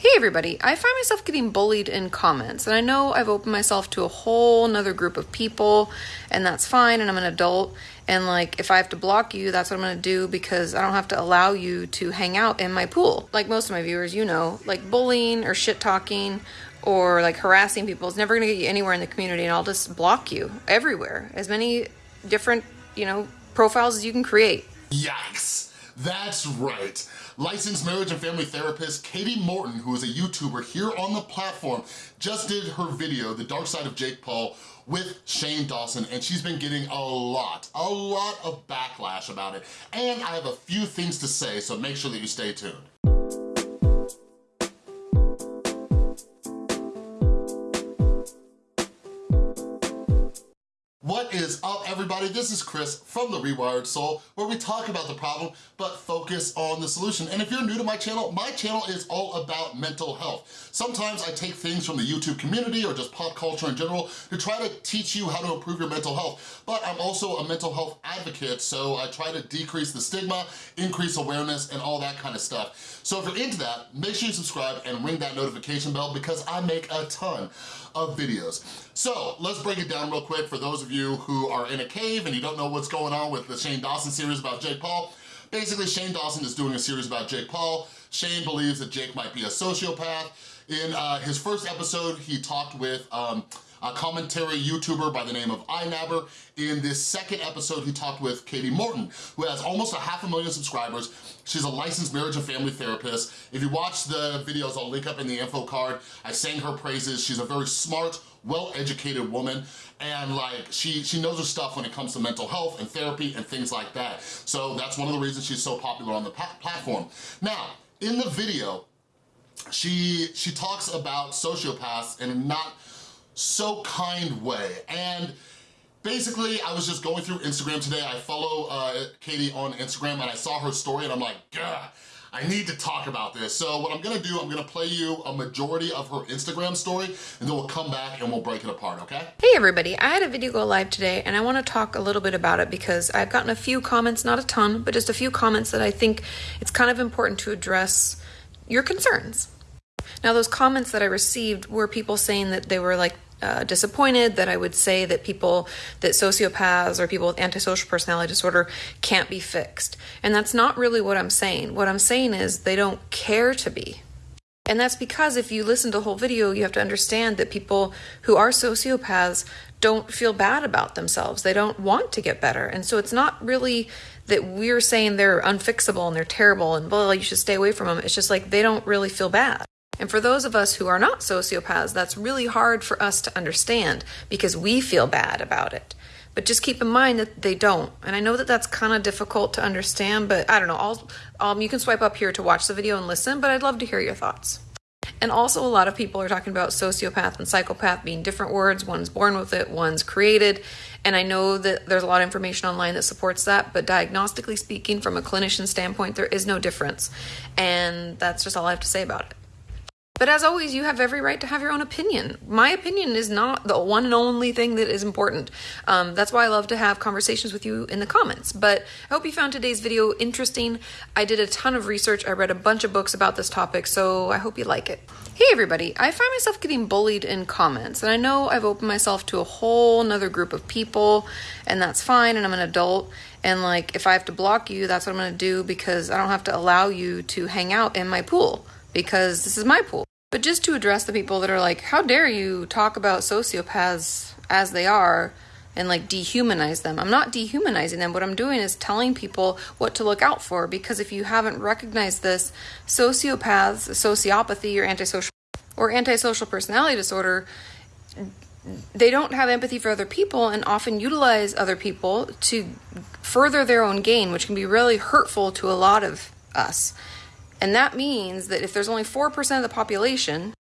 Hey everybody, I find myself getting bullied in comments, and I know I've opened myself to a whole nother group of people, and that's fine, and I'm an adult, and like if I have to block you, that's what I'm gonna do because I don't have to allow you to hang out in my pool. Like most of my viewers, you know, like bullying or shit talking or like harassing people is never gonna get you anywhere in the community, and I'll just block you everywhere. As many different, you know, profiles as you can create. Yikes. That's right. Licensed marriage and family therapist Kati Morton, who is a YouTuber here on the platform, just did her video, The Dark Side of Jake Paul, with Shane Dawson, and she's been getting a lot, a lot of backlash about it. And I have a few things to say, so make sure that you stay tuned. Is up everybody? This is Chris from The Rewired Soul where we talk about the problem but focus on the solution. And if you're new to my channel, my channel is all about mental health. Sometimes I take things from the YouTube community or just pop culture in general to try to teach you how to improve your mental health. But I'm also a mental health advocate so I try to decrease the stigma, increase awareness and all that kind of stuff. So if you're into that, make sure you subscribe and ring that notification bell because I make a ton of videos. So let's break it down real quick for those of you who are in a cave and you don't know what's going on with the Shane Dawson series about Jake Paul. Basically, Shane Dawson is doing a series about Jake Paul. Shane believes that Jake might be a sociopath. In uh, his first episode, he talked with um, a commentary YouTuber by the name of iNabber. In this second episode, he talked with Kati Morton, who has almost a half a million subscribers. She's a licensed marriage and family therapist. If you watch the videos, I'll link up in the info card. I sang her praises. She's a very smart, well-educated woman and like she she knows her stuff when it comes to mental health and therapy and things like that so that's one of the reasons she's so popular on the platform now in the video she she talks about sociopaths and not so kind way and basically I was just going through Instagram today I follow uh, Kati on Instagram and I saw her story and I'm like Gah I need to talk about this. So what I'm gonna do, I'm gonna play you a majority of her Instagram story and then we'll come back and we'll break it apart, okay? Hey everybody, I had a video go live today and I wanna talk a little bit about it because I've gotten a few comments, not a ton, but just a few comments that I think it's kind of important to address your concerns. Now those comments that I received were people saying that they were like uh, disappointed that I would say that people, that sociopaths or people with antisocial personality disorder can't be fixed. And that's not really what I'm saying. What I'm saying is they don't care to be. And that's because if you listen to the whole video, you have to understand that people who are sociopaths don't feel bad about themselves. They don't want to get better. And so it's not really that we're saying they're unfixable and they're terrible and blah, you should stay away from them. It's just like they don't really feel bad. And for those of us who are not sociopaths, that's really hard for us to understand because we feel bad about it. But just keep in mind that they don't. And I know that that's kind of difficult to understand, but I don't know. I'll, um, you can swipe up here to watch the video and listen, but I'd love to hear your thoughts. And also, a lot of people are talking about sociopath and psychopath being different words. One's born with it, one's created. And I know that there's a lot of information online that supports that, but diagnostically speaking, from a clinician standpoint, there is no difference. And that's just all I have to say about it. But as always, you have every right to have your own opinion. My opinion is not the one and only thing that is important. Um, that's why I love to have conversations with you in the comments. But I hope you found today's video interesting. I did a ton of research. I read a bunch of books about this topic, so I hope you like it. Hey everybody, I find myself getting bullied in comments, and I know I've opened myself to a whole nother group of people, and that's fine, and I'm an adult. And like, if I have to block you, that's what I'm gonna do because I don't have to allow you to hang out in my pool because this is my pool. But just to address the people that are like, how dare you talk about sociopaths as they are and like dehumanize them. I'm not dehumanizing them. What I'm doing is telling people what to look out for because if you haven't recognized this, sociopaths, sociopathy or antisocial or antisocial personality disorder they don't have empathy for other people and often utilize other people to further their own gain, which can be really hurtful to a lot of us. And that means that if there's only 4% of the population,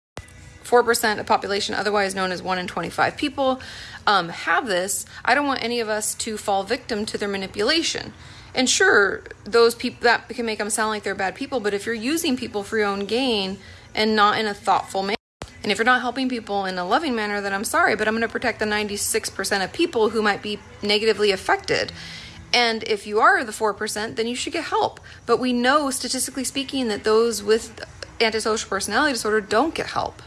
4% of population, otherwise known as 1 in 25 people, um, have this, I don't want any of us to fall victim to their manipulation. And sure, those people that can make them sound like they're bad people, but if you're using people for your own gain and not in a thoughtful manner, and if you're not helping people in a loving manner, then I'm sorry, but I'm going to protect the 96% of people who might be negatively affected. And if you are the 4%, then you should get help. But we know, statistically speaking, that those with antisocial personality disorder don't get help.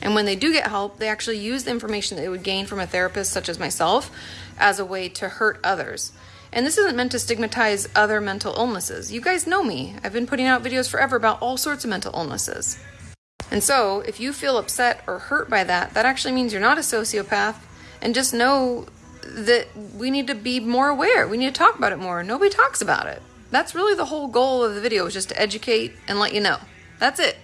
And when they do get help, they actually use the information that they would gain from a therapist such as myself as a way to hurt others. And this isn't meant to stigmatize other mental illnesses. You guys know me. I've been putting out videos forever about all sorts of mental illnesses. And so, if you feel upset or hurt by that, that actually means you're not a sociopath. And just know that we need to be more aware. We need to talk about it more. Nobody talks about it. That's really the whole goal of the video is just to educate and let you know. That's it.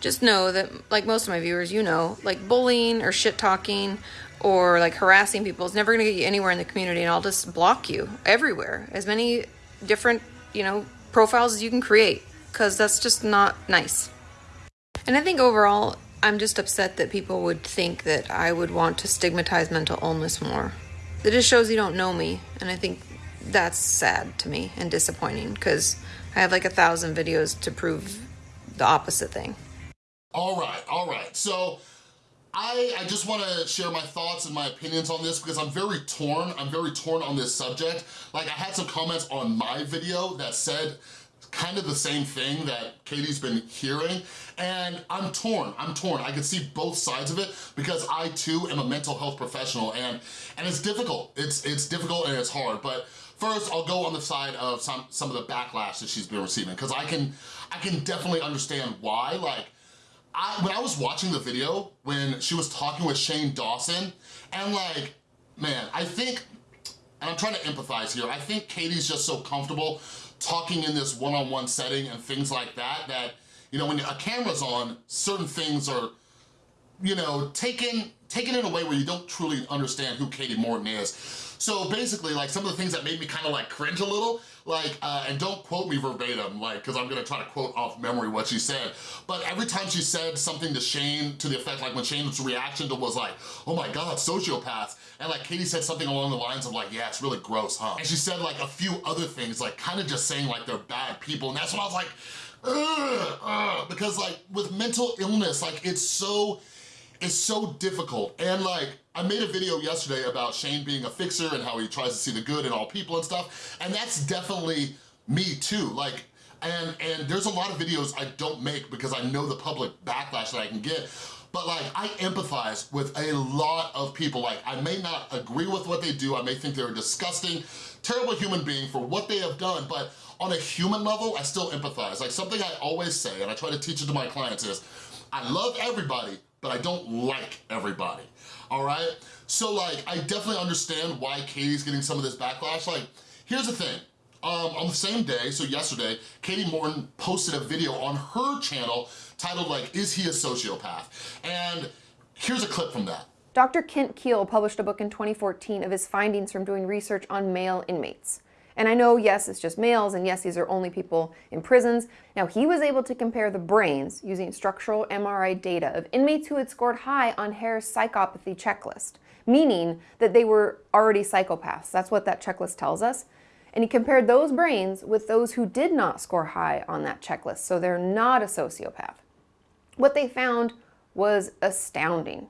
Just know that, like most of my viewers, you know, like bullying or shit talking or like harassing people is never going to get you anywhere in the community and I'll just block you everywhere. As many different, you know, profiles as you can create because that's just not nice. And I think overall, I'm just upset that people would think that I would want to stigmatize mental illness more. It just shows you don't know me, and I think that's sad to me and disappointing because I have like a thousand videos to prove the opposite thing. All right, all right. So I, I just wanna share my thoughts and my opinions on this because I'm very torn. I'm very torn on this subject. Like I had some comments on my video that said kind of the same thing that Kati's been hearing and I'm torn, I'm torn. I can see both sides of it because I too am a mental health professional and, and it's difficult. It's, it's difficult and it's hard, but first I'll go on the side of some, some of the backlash that she's been receiving because I can, I can definitely understand why. Like, I, when I was watching the video, when she was talking with Shane Dawson, and like, man, I think, and I'm trying to empathize here, I think Kati's just so comfortable talking in this one-on-one -on -one setting and things like that, that, you know, when a camera's on, certain things are, you know, taken, taken in a way where you don't truly understand who Kati Morton is. So basically, like some of the things that made me kind of like cringe a little, like, uh, and don't quote me verbatim, like, cause I'm gonna try to quote off memory what she said, but every time she said something to Shane to the effect, like when Shane's reaction to was like, oh my God, sociopaths, and like Kati said something along the lines of like, yeah, it's really gross, huh? And she said like a few other things, like kind of just saying like they're bad people, and that's when I was like, ugh, because like with mental illness, like it's so, it's so difficult. And like, I made a video yesterday about Shane being a fixer and how he tries to see the good in all people and stuff, and that's definitely me too. Like, and, and there's a lot of videos I don't make because I know the public backlash that I can get, but like I empathize with a lot of people. Like I may not agree with what they do, I may think they're a disgusting, terrible human being for what they have done, but on a human level, I still empathize. Like something I always say, and I try to teach it to my clients is, I love everybody, but I don't like everybody, all right? So like, I definitely understand why Kati's getting some of this backlash. Like, here's the thing, um, on the same day, so yesterday, Kati Morton posted a video on her channel titled like, is he a sociopath? And here's a clip from that. Dr. Kent Kiehl published a book in 2014 of his findings from doing research on male inmates. And I know, yes, it's just males, and yes, these are only people in prisons. Now, he was able to compare the brains using structural MRI data of inmates who had scored high on Hare's psychopathy checklist, meaning that they were already psychopaths. That's what that checklist tells us. And he compared those brains with those who did not score high on that checklist, so they're not a sociopath. What they found was astounding.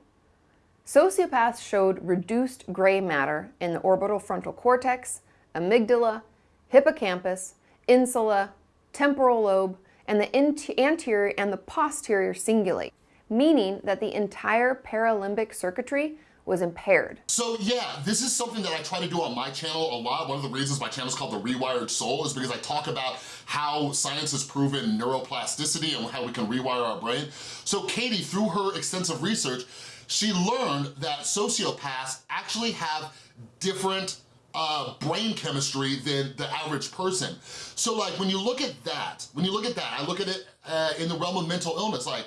Sociopaths showed reduced gray matter in the orbital frontal cortex, amygdala, hippocampus, insula, temporal lobe, and the anterior and the posterior cingulate, meaning that the entire paralimbic circuitry was impaired. So yeah, this is something that I try to do on my channel a lot. One of the reasons my channel is called The Rewired Soul is because I talk about how science has proven neuroplasticity and how we can rewire our brain. So Katie, through her extensive research, she learned that sociopaths actually have different uh, brain chemistry than the average person. So like when you look at that, when you look at that, I look at it uh, in the realm of mental illness, like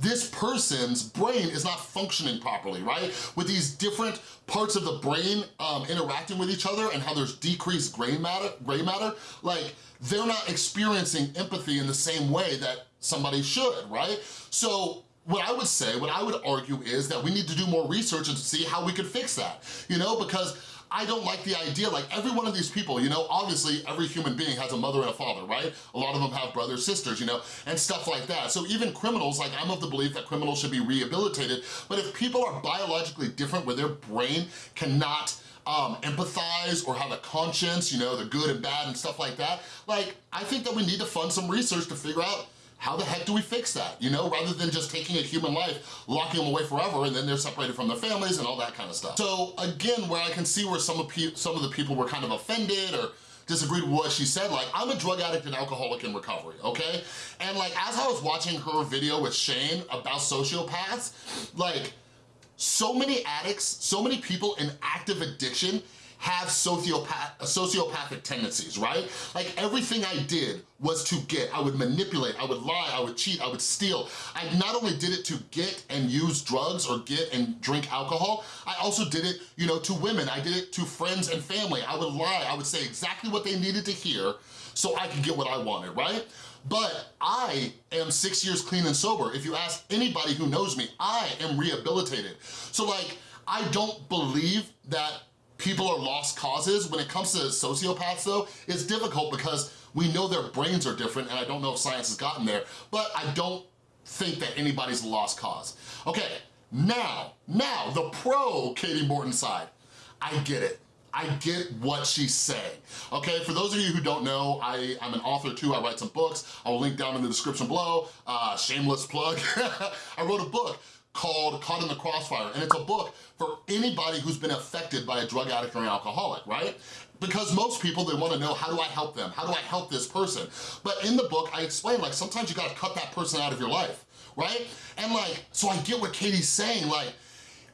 this person's brain is not functioning properly, right? With these different parts of the brain um, interacting with each other and how there's decreased gray matter, gray matter, like they're not experiencing empathy in the same way that somebody should, right? So what I would say, what I would argue is that we need to do more research and see how we could fix that, you know, because I don't like the idea, like every one of these people, you know, obviously every human being has a mother and a father, right? A lot of them have brothers, sisters, you know, and stuff like that. So even criminals, like I'm of the belief that criminals should be rehabilitated, but if people are biologically different where their brain cannot um, empathize or have a conscience, you know, the good and bad and stuff like that, like I think that we need to fund some research to figure out how the heck do we fix that? You know, rather than just taking a human life, locking them away forever, and then they're separated from their families and all that kind of stuff. So again, where I can see where some of, some of the people were kind of offended or disagreed with what she said, like, I'm a drug addict and alcoholic in recovery, okay? And like, as I was watching her video with Shane about sociopaths, like, so many addicts, so many people in active addiction have sociopath, sociopathic tendencies, right? Like everything I did was to get. I would manipulate, I would lie, I would cheat, I would steal. I not only did it to get and use drugs or get and drink alcohol, I also did it, you know, to women. I did it to friends and family. I would lie, I would say exactly what they needed to hear so I could get what I wanted, right? But I am six years clean and sober. If you ask anybody who knows me, I am rehabilitated. So like, I don't believe that people are lost causes. When it comes to sociopaths though, it's difficult because we know their brains are different and I don't know if science has gotten there, but I don't think that anybody's a lost cause. Okay, now, now, the pro Kati Morton side. I get it. I get what she's saying. Okay, for those of you who don't know, I, I'm an author too, I write some books. I will link down in the description below, uh, shameless plug. I wrote a book called Caught in the Crossfire, and it's a book for anybody who's been affected by a drug addict or an alcoholic, right? Because most people, they wanna know, how do I help them? How do I help this person? But in the book, I explain, like, sometimes you gotta cut that person out of your life, right? And like, so I get what Kati's saying, like,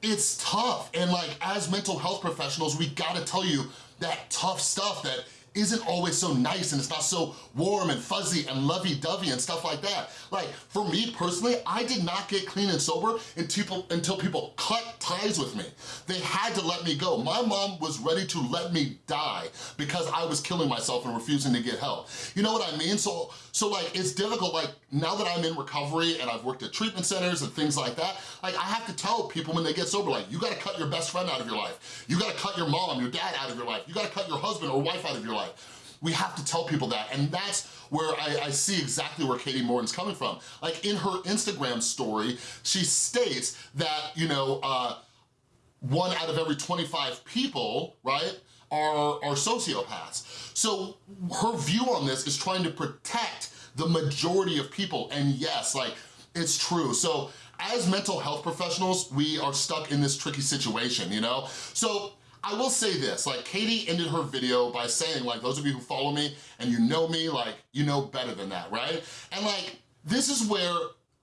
it's tough. And like, as mental health professionals, we gotta tell you that tough stuff that isn't always so nice and it's not so warm and fuzzy and lovey-dovey and stuff like that. Like, for me personally, I did not get clean and sober until people, until people cut ties with me. They had to let me go. My mom was ready to let me die because I was killing myself and refusing to get help. You know what I mean? So, so like, it's difficult, like, now that I'm in recovery and I've worked at treatment centers and things like that, like, I have to tell people when they get sober, like, you gotta cut your best friend out of your life. You gotta cut your mom, your dad out of your life. You gotta cut your husband or wife out of your life. We have to tell people that, and that's where I, I, see exactly where Kati Morton's coming from. Like in her Instagram story, she states that, you know, uh, one out of every 25 people, right, are, are sociopaths. So her view on this is trying to protect the majority of people, and yes, like, it's true. So as mental health professionals, we are stuck in this tricky situation, you know? So I will say this, like Kati ended her video by saying like, those of you who follow me and you know me, like you know better than that, right? And like, this is where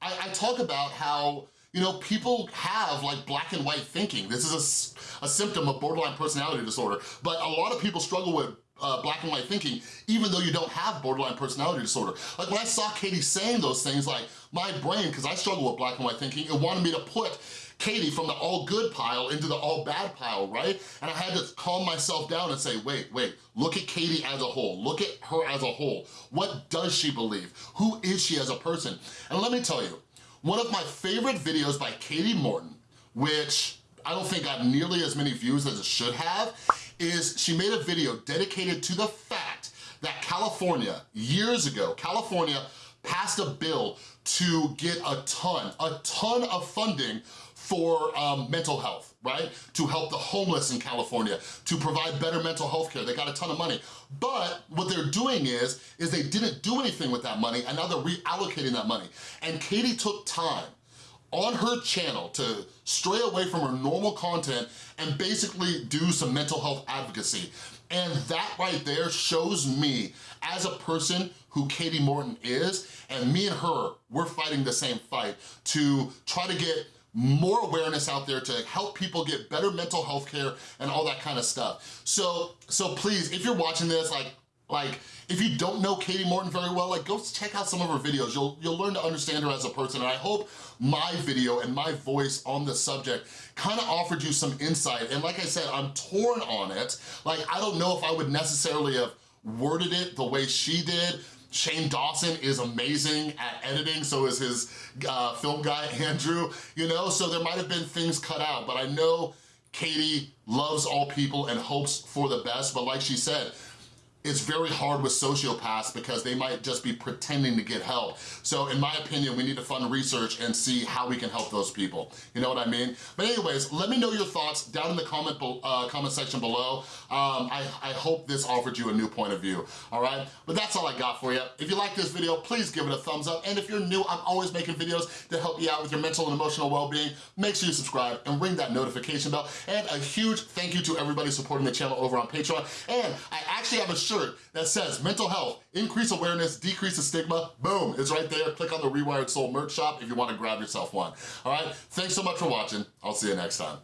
I, I talk about how you know, people have like black and white thinking. This is a, a symptom of borderline personality disorder, but a lot of people struggle with uh, black and white thinking, even though you don't have borderline personality disorder. Like when I saw Kati saying those things, like my brain, because I struggle with black and white thinking, it wanted me to put Kati from the all good pile into the all bad pile, right? And I had to calm myself down and say, wait, wait, look at Kati as a whole. Look at her as a whole. What does she believe? Who is she as a person? And let me tell you, one of my favorite videos by Kati Morton, which I don't think got nearly as many views as it should have, is she made a video dedicated to the fact that California, years ago, California passed a bill to get a ton, a ton of funding for um, mental health, right? To help the homeless in California, to provide better mental health care. They got a ton of money. But what they're doing is, is they didn't do anything with that money and now they're reallocating that money. And Kati took time on her channel to stray away from her normal content and basically do some mental health advocacy. And that right there shows me as a person who Kati Morton is, and me and her, we're fighting the same fight to try to get more awareness out there to help people get better mental health care and all that kind of stuff. So, so please, if you're watching this, like, like, if you don't know Kati Morton very well, like go check out some of her videos. You'll, you'll learn to understand her as a person. And I hope my video and my voice on the subject kind of offered you some insight. And like I said, I'm torn on it. Like, I don't know if I would necessarily have worded it the way she did, Shane Dawson is amazing at editing, so is his uh, film guy, Andrew, you know? So there might have been things cut out, but I know Kati loves all people and hopes for the best, but like she said, it's very hard with sociopaths because they might just be pretending to get help. So in my opinion, we need to fund research and see how we can help those people. You know what I mean? But anyways, let me know your thoughts down in the comment, uh, comment section below. Um, I, I hope this offered you a new point of view, all right? But that's all I got for you. If you like this video, please give it a thumbs up. And if you're new, I'm always making videos to help you out with your mental and emotional well-being. Make sure you subscribe and ring that notification bell. And a huge thank you to everybody supporting the channel over on Patreon. And I actually have a shirt that says mental health, increase awareness, decrease the stigma. Boom, it's right there. Click on the Rewired Soul merch shop if you wanna grab yourself one. All right, thanks so much for watching. I'll see you next time.